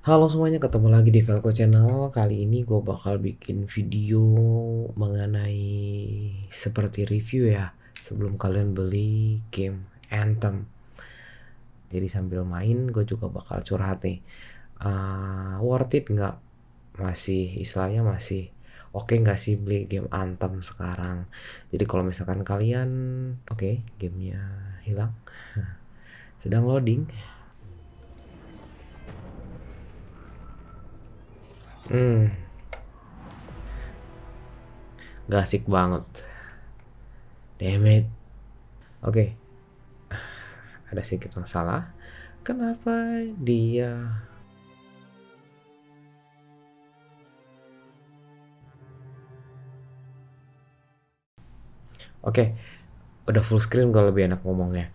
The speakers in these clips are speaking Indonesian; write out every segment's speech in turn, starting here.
Halo semuanya, ketemu lagi di Velco Channel. Kali ini gue bakal bikin video mengenai seperti review ya sebelum kalian beli game Anthem. Jadi sambil main gue juga bakal curhat nih. Uh, worth it nggak? Masih istilahnya masih oke okay nggak sih beli game Anthem sekarang? Jadi kalau misalkan kalian oke okay, gamenya hilang, sedang loading Hmm. Gak asik banget. Damn it. Oke. Okay. Ada sedikit masalah. Kenapa dia Oke, okay. udah full screen kalau lebih enak ngomongnya.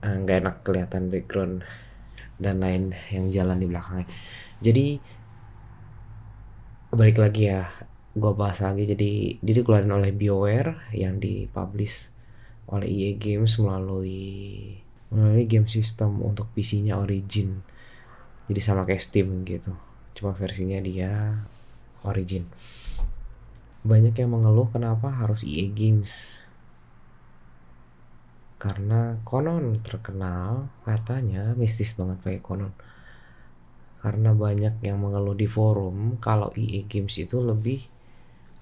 Eh, nggak enak kelihatan background dan lain yang jalan di belakangnya. Jadi balik lagi ya gue bahas lagi. Jadi dia dikeluarin oleh BioWare yang dipublish oleh EA Games melalui melalui game system untuk PC-nya Origin. Jadi sama kayak Steam gitu. Cuma versinya dia Origin. Banyak yang mengeluh kenapa harus EA Games. Karena konon terkenal katanya mistis banget pakai konon karena banyak yang mengeluh di forum kalau EA Games itu lebih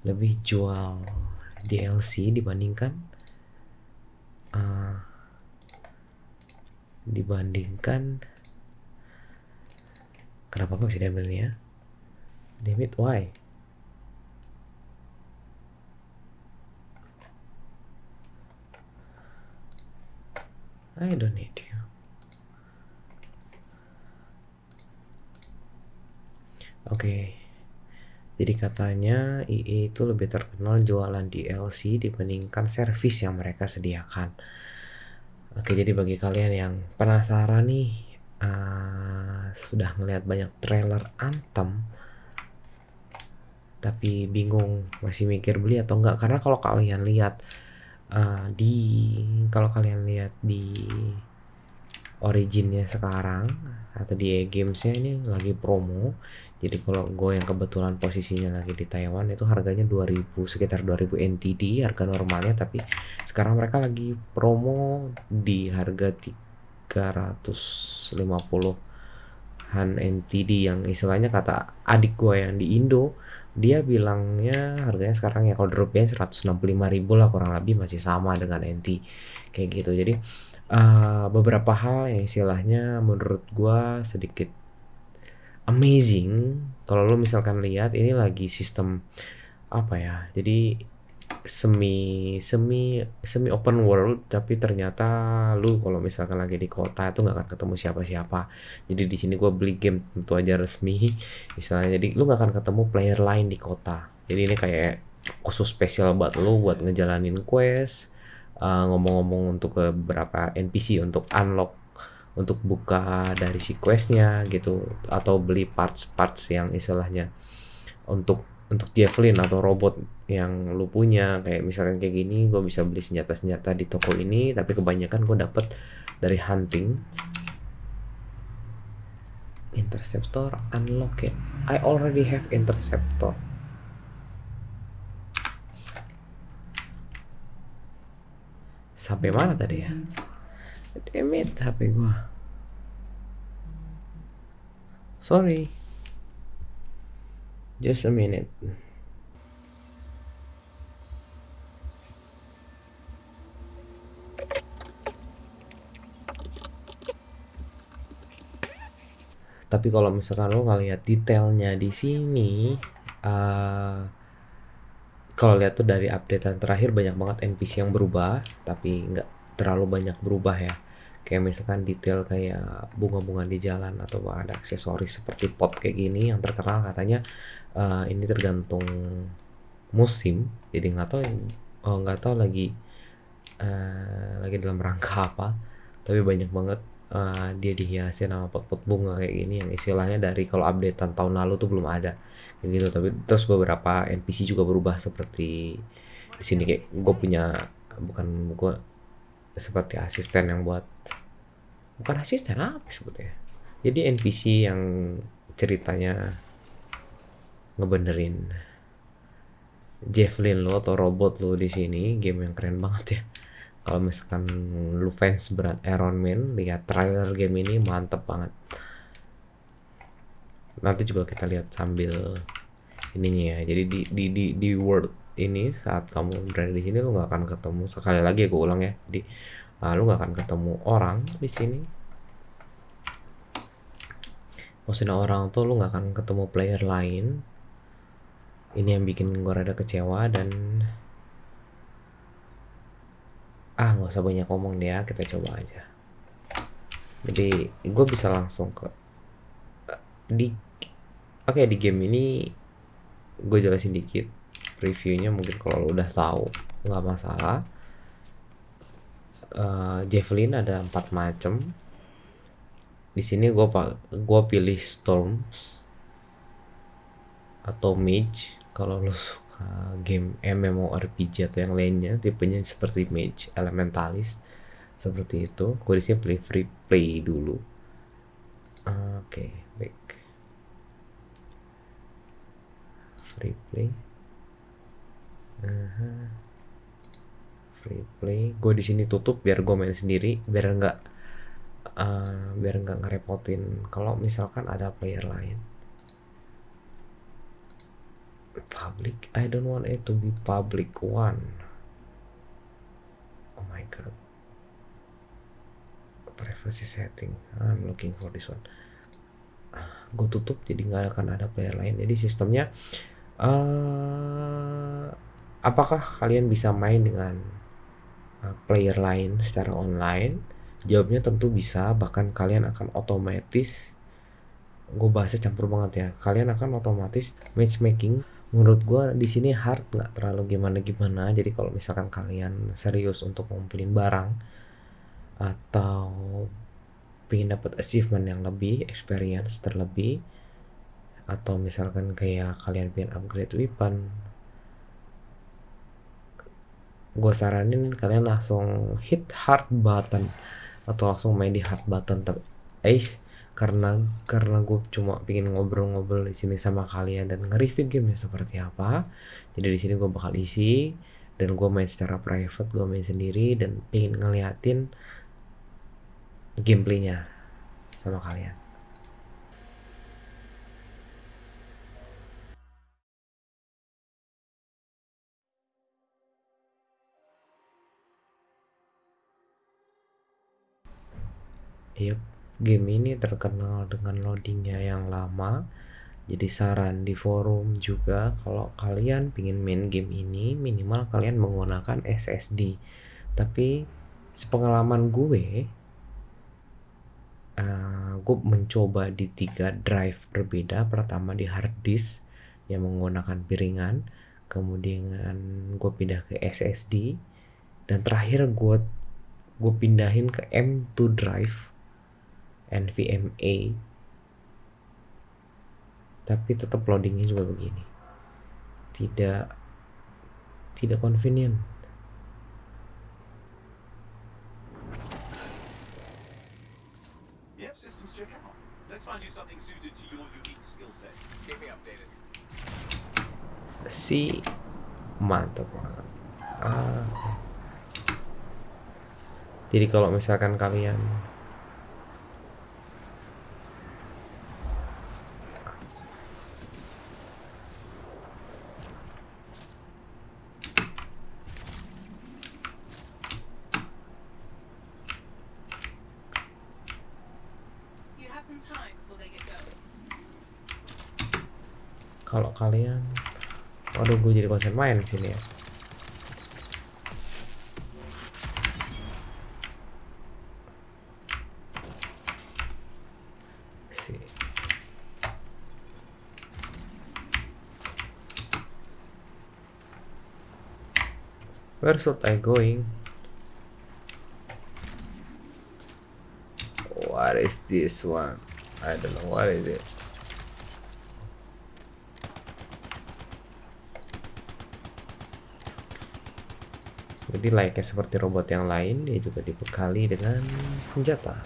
lebih jual DLC dibandingkan uh, dibandingkan kenapa kok bisa diambil ya? Damn it why? I don't need you Oke. Jadi katanya IE itu lebih terkenal jualan DLC dibandingkan servis yang mereka sediakan. Oke, jadi bagi kalian yang penasaran nih, uh, sudah melihat banyak trailer Anthem, tapi bingung masih mikir beli atau enggak karena kalau kalian lihat uh, di kalau kalian lihat di originnya sekarang atau di gamesnya ini lagi promo jadi kalau gue yang kebetulan posisinya lagi di Taiwan itu harganya 2000 sekitar 2000 NTD harga normalnya. Tapi sekarang mereka lagi promo di harga 350 han NTD yang istilahnya kata adik gue yang di Indo dia bilangnya harganya sekarang ya kalau dropnya 165 ribu lah kurang lebih masih sama dengan NT kayak gitu. Jadi uh, beberapa hal yang istilahnya menurut gua sedikit amazing. Kalau lo misalkan lihat ini lagi sistem apa ya jadi semi semi semi open world tapi ternyata lu kalau misalkan lagi di kota itu nggak akan ketemu siapa-siapa. Jadi di sini gue beli game tentu aja resmi misalnya. Jadi lu nggak akan ketemu player lain di kota. Jadi ini kayak khusus spesial buat lu buat ngejalanin quest eh, ngomong-ngomong untuk beberapa NPC untuk unlock untuk buka dari si questnya gitu atau beli parts-parts yang istilahnya untuk untuk javelin atau robot yang lu punya. Kayak misalkan kayak gini gue bisa beli senjata-senjata di toko ini tapi kebanyakan gue dapet dari hunting. Interceptor unlock it. I already have interceptor. Sampai mana tadi ya damn it. HP gua. Sorry. Just a minute. Tapi kalau misalkan lo ngeliat detailnya di sini uh, kalau lihat tuh dari updatean terakhir banyak banget NPC yang berubah tapi nggak terlalu banyak berubah ya kayak misalkan detail kayak bunga-bunga di jalan atau ada aksesoris seperti pot kayak gini yang terkenal katanya uh, ini tergantung musim. Jadi nggak tahu oh nggak tahu lagi uh, lagi dalam rangka apa. Tapi banyak banget uh, dia dihiasi nama pot-pot bunga kayak gini yang istilahnya dari kalau updatean tahun lalu tuh belum ada. Kayak gitu. Tapi terus beberapa NPC juga berubah seperti di sini. Kayak gue punya bukan gue seperti asisten yang buat bukan asisten apa sebutnya jadi NPC yang ceritanya ngebenerin Javelin lo atau robot lo di sini game yang keren banget ya. Kalau misalkan lu fans berat Iron Man lihat trailer game ini mantep banget. Nanti juga kita lihat sambil ininya ya. Jadi di di di, di world ini saat kamu berada di sini lu nggak akan ketemu. Sekali lagi aku ulang ya jadi uh, lu nggak akan ketemu orang di sini. Maksudnya orang tuh lu nggak akan ketemu player lain. Ini yang bikin gue rada kecewa dan ah nggak usah banyak ngomong deh ya kita coba aja. Jadi gue bisa langsung ke di oke okay, di game ini gue jelasin dikit reviewnya mungkin kalau lo udah tahu nggak masalah uh, Javelin ada empat macam di sini gue gue pilih Storms atau Mage. Kalau lo suka game MMORPG atau yang lainnya tipenya seperti Mage Elementalist seperti itu. Gue di sini pilih free play dulu. Oke okay, baik. Free play. Uh -huh. Free play. Gue di sini tutup biar gue main sendiri biar nggak uh, biar nggak ngerepotin kalau misalkan ada player lain. Public I don't want it to be public one. Oh my god. Privacy setting. I'm looking for this one. Ah, gue tutup jadi nggak akan ada player lain. Jadi sistemnya uh, apakah kalian bisa main dengan player lain secara online Jawabnya tentu bisa, bahkan kalian akan otomatis gue bahasnya campur banget ya. Kalian akan otomatis matchmaking. Menurut gue di sini hard nggak terlalu gimana gimana. Jadi kalau misalkan kalian serius untuk ngumpulin barang atau pengen dapat achievement yang lebih, experience terlebih, atau misalkan kayak kalian pengen upgrade weapon, gue saranin kalian langsung hit hard button atau langsung main di hard button tapi Ace. Karena karena gue cuma pingin ngobrol-ngobrol di sini sama kalian dan nge-review game seperti apa. Jadi di sini gue bakal isi dan gue main secara private gue main sendiri dan pingin ngeliatin gameplaynya sama kalian Yep, game ini terkenal dengan loadingnya yang lama. Jadi saran di forum juga kalau kalian pingin main game ini minimal kalian menggunakan SSD. Tapi sepengalaman gue, uh, gue mencoba di tiga drive berbeda. Pertama di hard disk yang menggunakan piringan, kemudian gue pindah ke SSD, dan terakhir gue gue pindahin ke M2 drive NVMe tapi tetap loadingnya juga begini. Tidak tidak convenient. Si mantap banget. Ah. Jadi kalau misalkan kalian kalau kalian waduh gue jadi konsen main di sini ya Where should I going? What is this one? I don't know what is it. Jadi layaknya seperti robot yang lain, dia juga dibekali dengan senjata.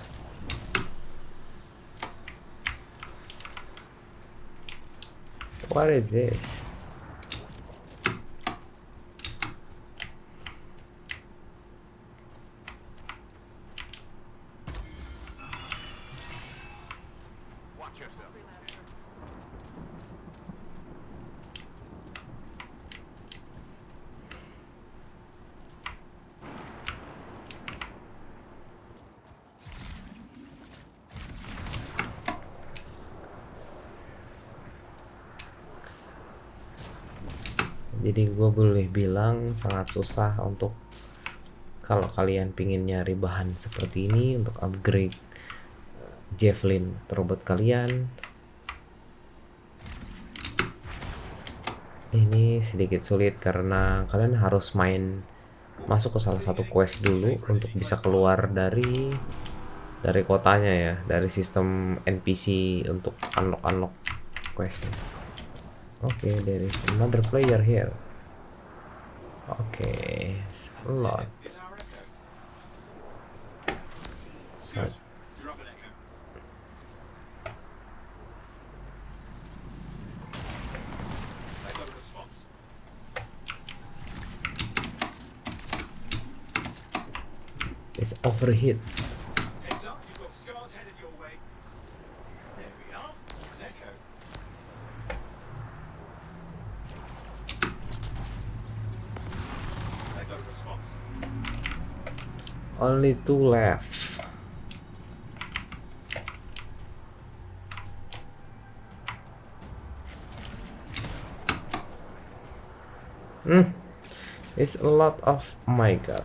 What is this? Jadi gue boleh bilang sangat susah untuk kalau kalian pingin nyari bahan seperti ini untuk upgrade eh, Javelin robot kalian. Ini sedikit sulit karena kalian harus main masuk ke salah satu quest dulu untuk bisa keluar dari dari kotanya ya, dari sistem NPC untuk unlock unlock quest. Okay, there is another player here. Okay, a lot. So, Good. You're Only two left. Hmm, it's a lot of. My god.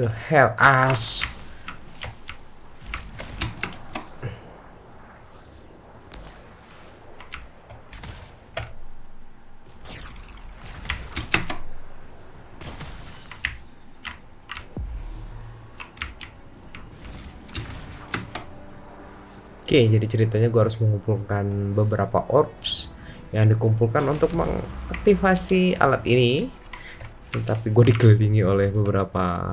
The hell ass. Oke, jadi ceritanya gue harus mengumpulkan beberapa orbs yang dikumpulkan untuk mengaktifasi alat ini. Tapi gue dikelilingi oleh beberapa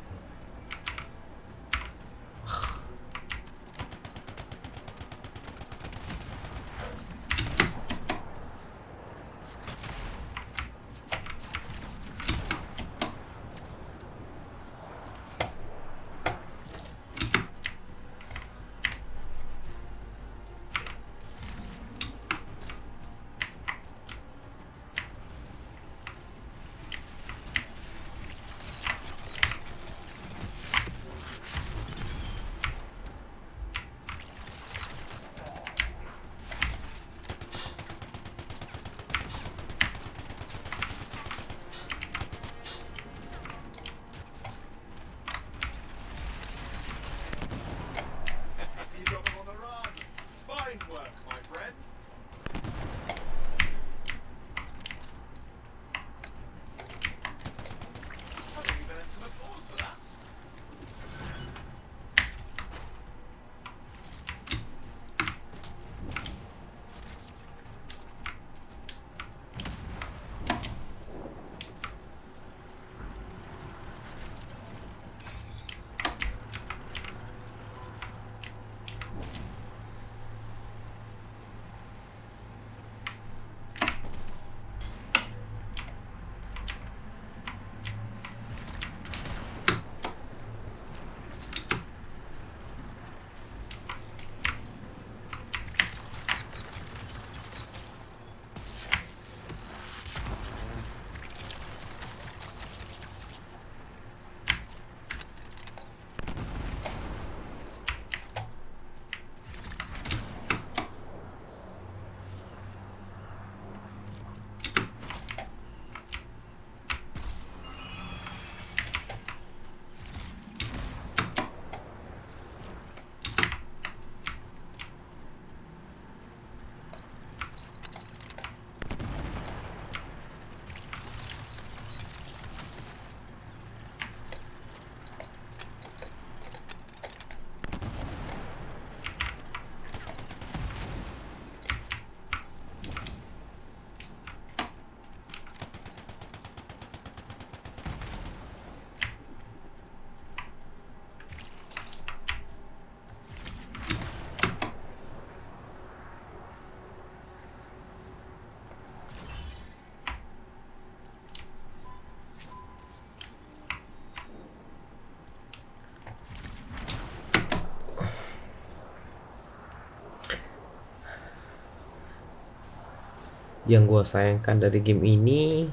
yang gue sayangkan dari game ini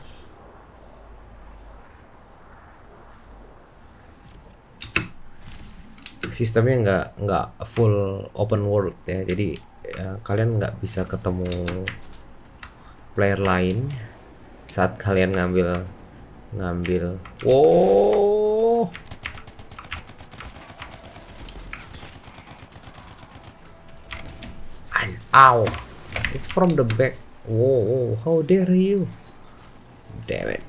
sistemnya nggak nggak full open world ya. Jadi ya, kalian nggak bisa ketemu player lain saat kalian ngambil ngambil. Wow. Ow. It's from the back whoa how dare you damn it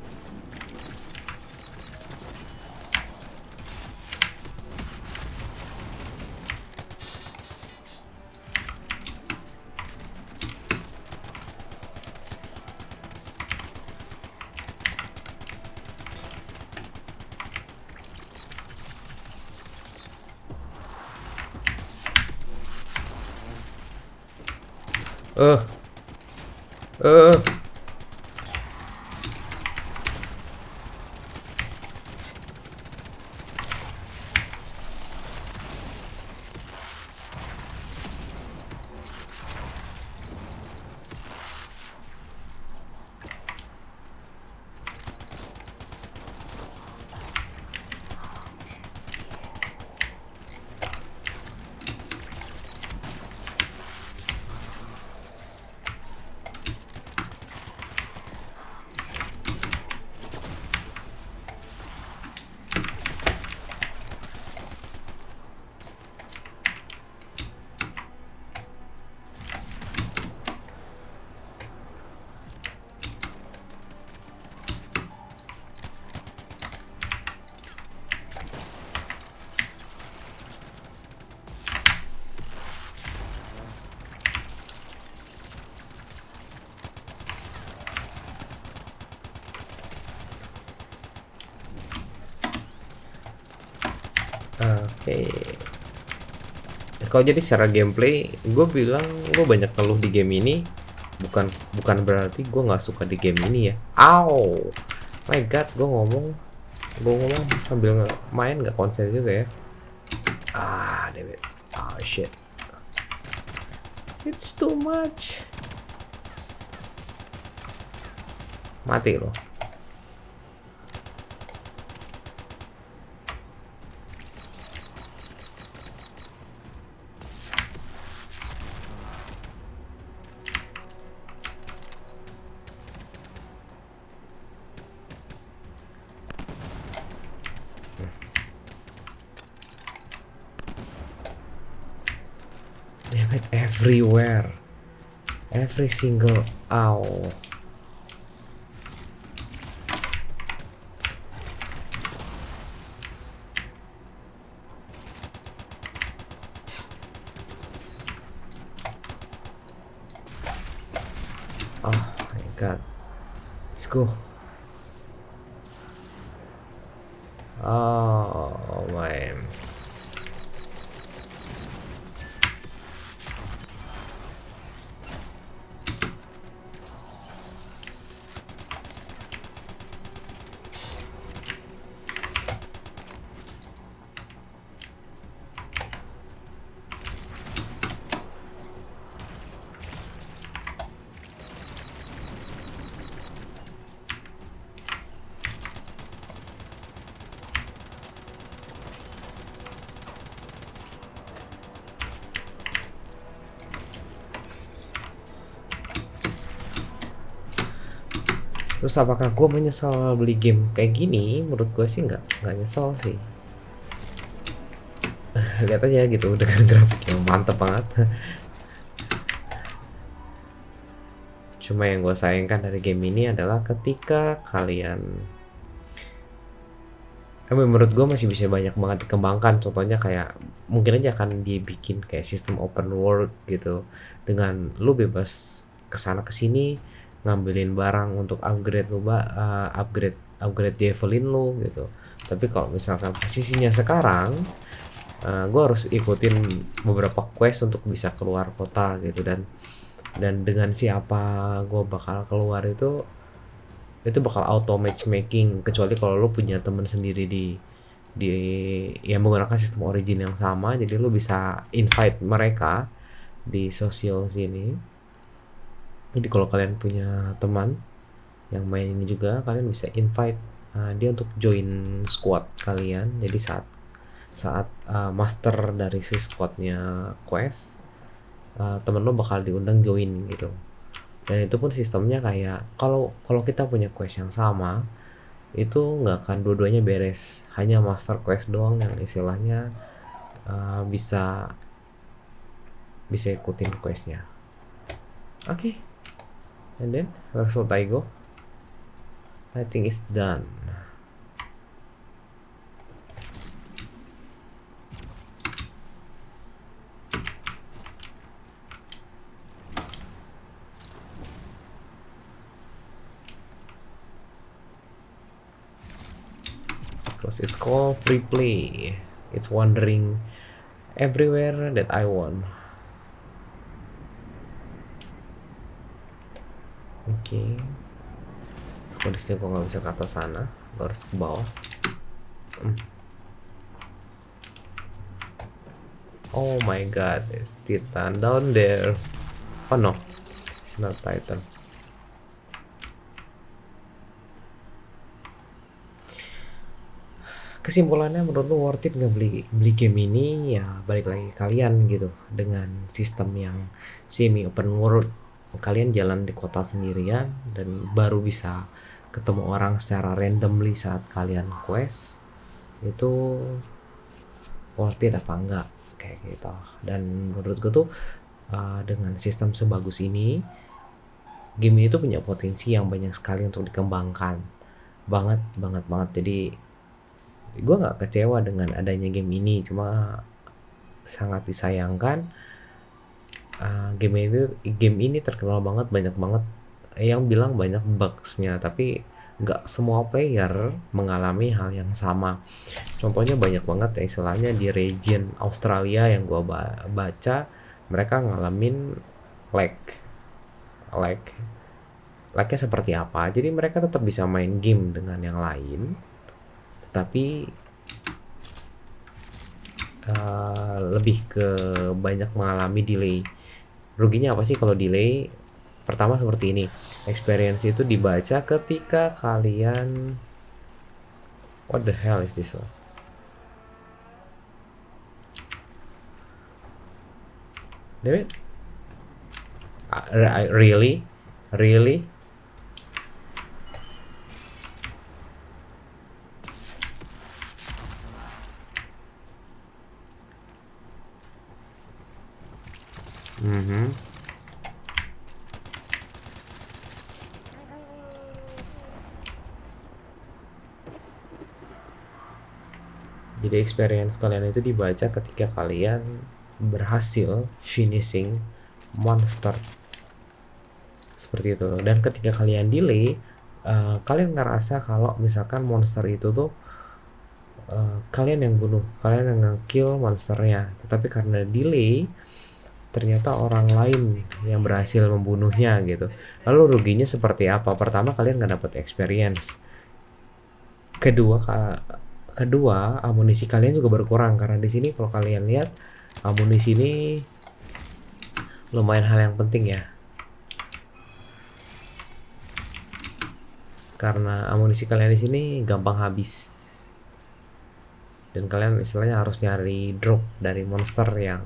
Eh. 呃，Oke. Kalau jadi secara gameplay, gue bilang gue banyak keluh di game ini. Bukan bukan berarti gue nggak suka di game ini ya. Ow, my god, gue ngomong, gue ngomong sambil nge- main nggak konsen juga ya. Ah, damn it. Oh shit. It's too much. Mati loh. Damn it, everywhere. Every single ow. Oh my god. Let's go. Oh man. Terus apakah gue menyesal beli game kayak gini? Menurut gue sih nggak nggak nyesel sih. Lihat aja gitu dengan grafik yang mantep banget. Cuma yang gue sayangkan dari game ini adalah ketika kalian Eh, menurut gue masih bisa banyak banget dikembangkan contohnya kayak mungkin aja akan dibikin kayak sistem open world gitu dengan lu bebas ke sana ke sini ngambilin barang untuk upgrade lu uh, upgrade upgrade javelin lu gitu. Tapi kalau misalkan posisinya sekarang uh, gue harus ikutin beberapa quest untuk bisa keluar kota gitu. Dan dan dengan siapa gue bakal keluar itu itu bakal auto matchmaking. Kecuali kalau lu punya temen sendiri di di yang menggunakan sistem origin yang sama jadi lu bisa invite mereka di sosial sini jadi kalau kalian punya teman yang main ini juga kalian bisa invite uh, dia untuk join squad kalian. Jadi saat saat uh, master dari si squadnya quest uh, temen lo bakal diundang join gitu. Dan itu pun sistemnya kayak kalau kalau kita punya quest yang sama itu nggak akan dua-duanya beres. Hanya master quest doang yang istilahnya uh, bisa bisa ikutin questnya. Oke. okay. And then where should I go I think it's done. Because it's called free play it's wandering everywhere that I want oke. Okay. so, kondisinya gue nggak bisa ke atas sana. Gue harus ke bawah. Hmm. oh my god it's titan down there. Oh no. It's not titan. Kesimpulannya menurut lu worth it nggak beli beli game ini? Ya balik lagi kalian gitu. Dengan sistem yang semi open world kalian jalan di kota sendirian dan baru bisa ketemu orang secara randomly saat kalian quest itu worth it apa enggak? Kayak gitu. Dan menurut gue tuh uh, dengan sistem sebagus ini game ini tuh punya potensi yang banyak sekali untuk dikembangkan. Banget banget banget. Jadi gue nggak kecewa dengan adanya game ini. Cuma sangat disayangkan uh, game ini game ini terkenal banget banyak banget. Yang bilang banyak bugsnya tapi nggak semua player mengalami hal yang sama. Contohnya banyak banget ya istilahnya di region Australia yang gue baca mereka ngalamin lag. Lag. Lagnya seperti apa? Jadi mereka tetap bisa main game dengan yang lain tapi uh, lebih ke banyak mengalami delay ruginya apa sih kalau delay pertama seperti ini? Experience itu dibaca ketika kalian what the hell is this one? David uh, really? Really Mm-hmm. Jadi experience kalian itu dibaca ketika kalian berhasil finishing monster. Seperti itu. Dan ketika kalian delay uh, kalian ngerasa kalau misalkan monster itu tuh uh, kalian yang bunuh kalian yang kill monsternya. Tetapi karena delay ternyata orang lain yang berhasil membunuhnya gitu. Lalu ruginya seperti apa? Pertama kalian nggak dapat experience. Kedua kedua amunisi kalian juga berkurang karena di sini kalau kalian lihat amunisi ini lumayan hal yang penting ya. Karena amunisi kalian di sini gampang habis. Dan kalian istilahnya harus nyari drop dari monster yang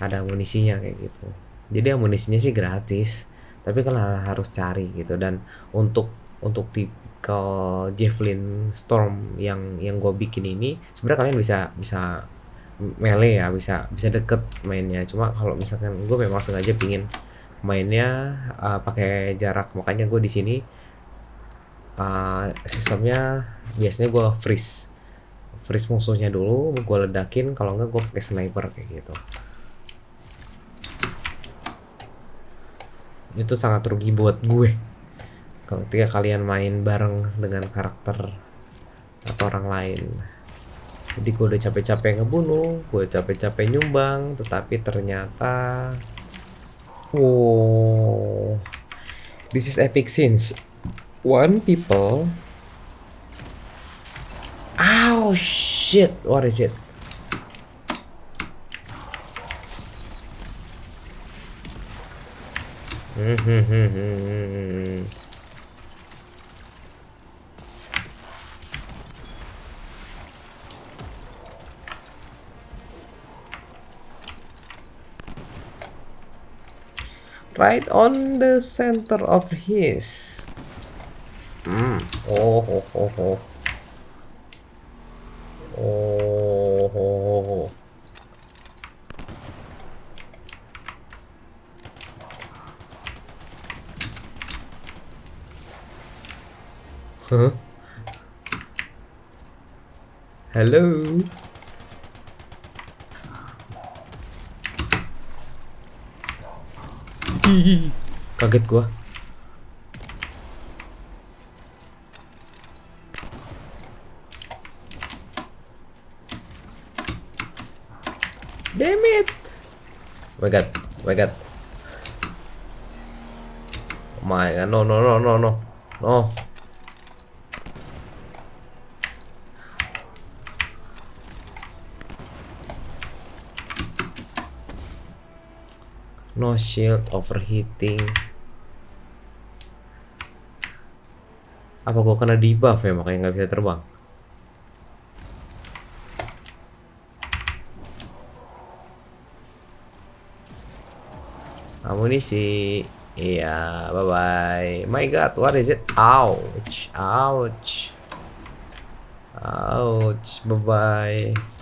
ada amunisinya kayak gitu. Jadi amunisinya sih gratis tapi kan harus cari gitu. Dan untuk untuk tipikal javelin storm yang yang gue bikin ini sebenarnya kalian bisa bisa melee ya bisa bisa deket mainnya. Cuma kalau misalkan gue memang sengaja pingin mainnya uh, pakai jarak makanya gue di sini uh, sistemnya biasanya gue freeze. Freeze musuhnya dulu gue ledakin kalau enggak gue pakai sniper kayak gitu itu sangat rugi buat gue. Ketika kalian main bareng dengan karakter atau orang lain. Jadi gue udah capek-capek ngebunuh gue capek-capek nyumbang tetapi ternyata wow. This is epic scenes. One people. Oh shit. What is it right on the center of his. Hmm oh oh oh oh oh, Huh? Hello. Kaget gua. Damn it. Oh my god. Oh my god. Oh my god. No, no, no, no, no. No. No shield overheating. Apa gua kena debuff ya makanya nggak bisa terbang? Amunisi. Iya, bye bye. My god, what is it? Ouch. Ouch. Ouch. Bye bye.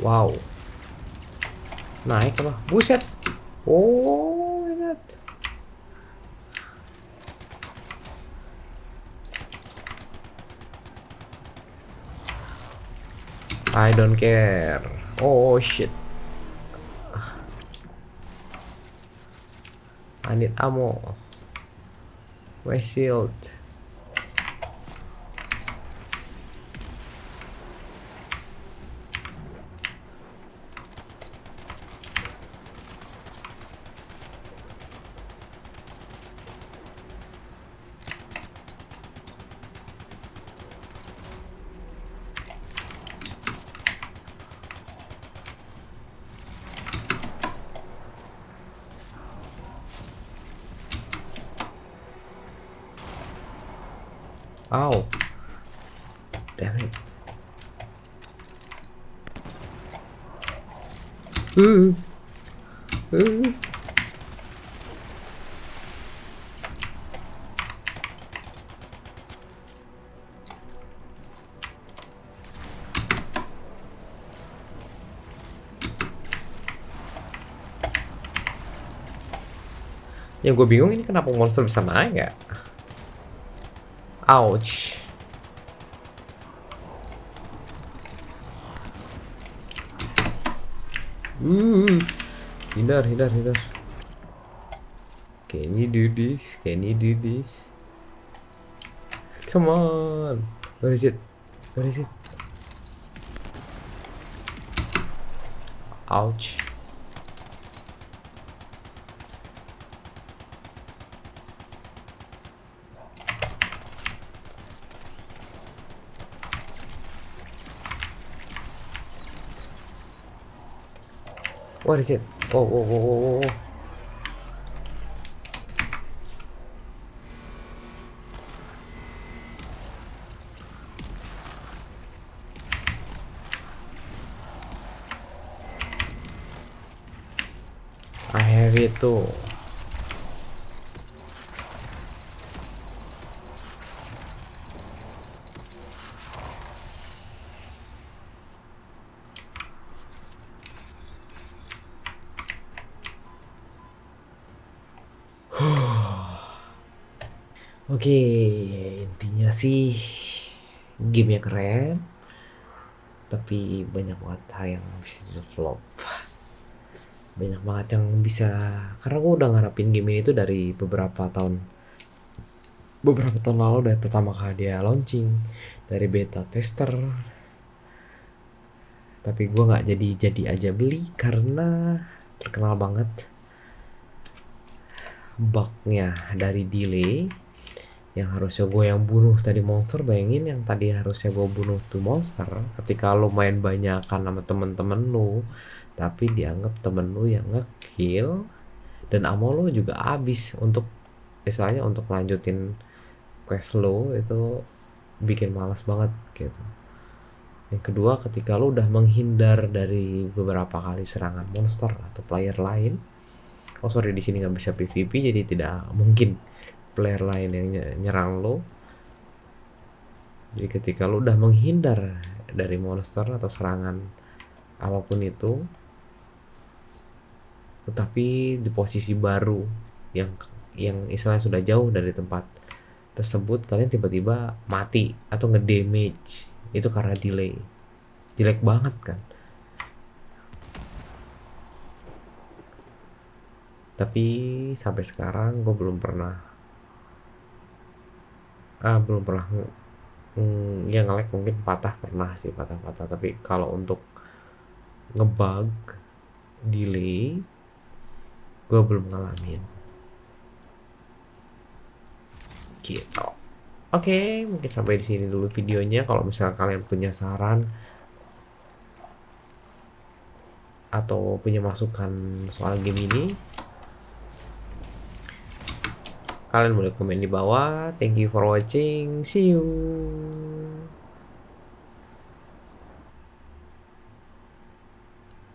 Wow. Naik apa? Buset. Oh my god. I don't care. Oh shit. I need ammo. My shield. Ow. Damn it. Uh. Uh. Yang gue bingung ini kenapa monster bisa naik ya? Ouch. Uh, hindar, hindar, hindar. Can you do this? Can you do this? Come on. Where is it? Where is it? Ouch. What is it? Oh, oh, oh, oh, oh. I have it too. Oke, intinya sih game keren, tapi banyak banget hal yang bisa develop. Banyak banget yang bisa, karena gue udah ngarapin game ini tuh dari beberapa tahun, beberapa tahun lalu dari pertama kali dia launching, dari beta tester. Tapi gue nggak jadi jadi aja beli karena terkenal banget bugnya dari delay yang harusnya gue yang bunuh tadi monster bayangin yang tadi harusnya gue bunuh tuh monster. Ketika lo main banyakan sama temen-temen lu tapi dianggap temen lu yang ngekill dan ammo lo juga habis untuk istilahnya untuk lanjutin quest lo itu bikin malas banget gitu. Yang kedua ketika lo udah menghindar dari beberapa kali serangan monster atau player lain oh sorry di sini nggak bisa PVP jadi tidak mungkin player lain yang ny- nyerang lo jadi ketika lo udah menghindar dari monster atau serangan apa pun itu tetapi di posisi baru yang yang istilahnya sudah jauh dari tempat tersebut kalian tiba-tiba mati atau ngedamage itu karena delay. Jelek banget kan? Tapi sampai sekarang gue belum pernah ah belum pernah. Nge- mm, ya nge-lag mungkin patah pernah sih patah-patah. Tapi kalau untuk ngebug delay gue belum ngalamin. Gitu. Oke mungkin sampai di sini dulu videonya. Kalau misalnya kalian punya saran atau punya masukan soal game ini kalian boleh komen di bawah. Thank you for watching. See you